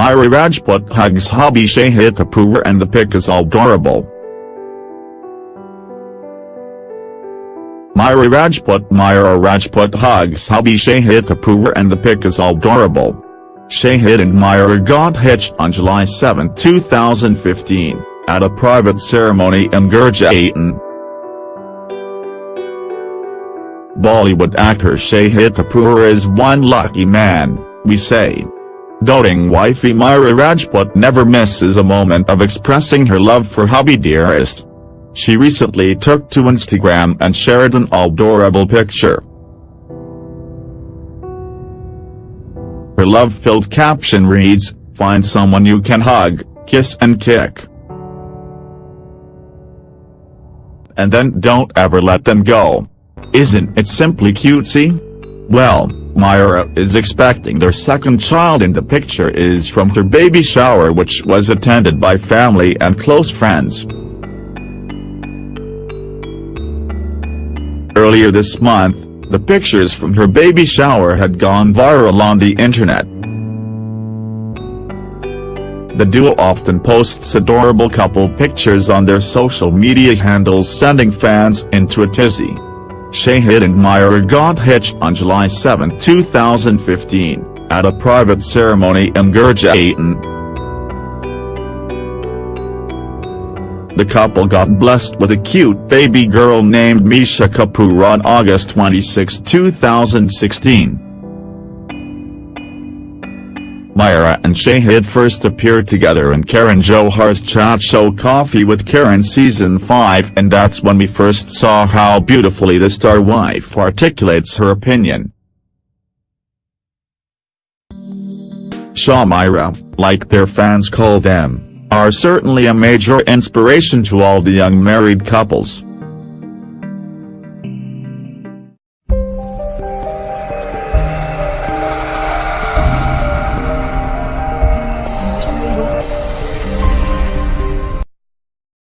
Myra Rajput hugs hubby Shahid Kapoor and the pic is adorable. Myra Rajput Myra Rajput hugs hubby Shahid Kapoor and the pic is adorable. Shahid and Myra got hitched on July 7, 2015, at a private ceremony in Gurgaon. Bollywood actor Shahid Kapoor is one lucky man, we say. Doting wifey Myra Rajput never misses a moment of expressing her love for hubby dearest. She recently took to Instagram and shared an adorable picture. Her love-filled caption reads, Find someone you can hug, kiss and kick. And then don't ever let them go. Isn't it simply cutesy? Well, Myra is expecting their second child and the picture is from her baby shower which was attended by family and close friends. Earlier this month, the pictures from her baby shower had gone viral on the internet. The duo often posts adorable couple pictures on their social media handles sending fans into a tizzy. Shahid and Myra got hitched on July 7, 2015, at a private ceremony in Gurgaon. The couple got blessed with a cute baby girl named Misha Kapoor on August 26, 2016. Myra and Shahid first appeared together in Karan Johar's chat show Coffee with Karan season 5 and that's when we first saw how beautifully the star wife articulates her opinion. Shah Myra, like their fans call them are certainly a major inspiration to all the young married couples.